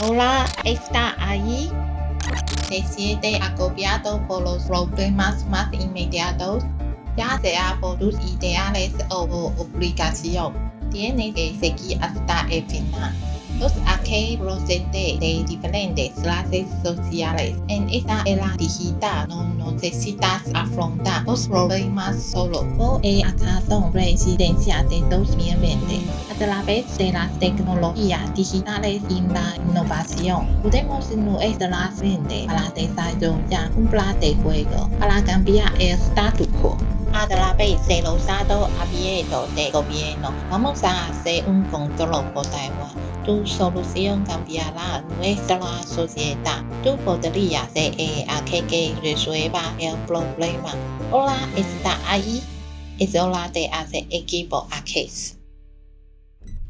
Hola, está ahí. Se siente agobiado por los problemas más inmediatos, ya sea por tus ideales o obligación. Tienes que seguir hasta el final. Los aquí proceden de diferentes clases sociales. En esta era digital no necesitas afrontar los problemas solo. Por el acaso presidencia de 2020, a través de las tecnologías digitales y la innovación, podemos nuestra mente para desarrollar un plan de juego para cambiar el status quo a través de los datos abiertos del gobierno. Vamos a hacer un control por Taiwán. Tu solución cambiará nuestra sociedad. Tú podrías ser aquel que resuelva el problema. Hola, ¿está ahí? Es hora de hacer equipo a case.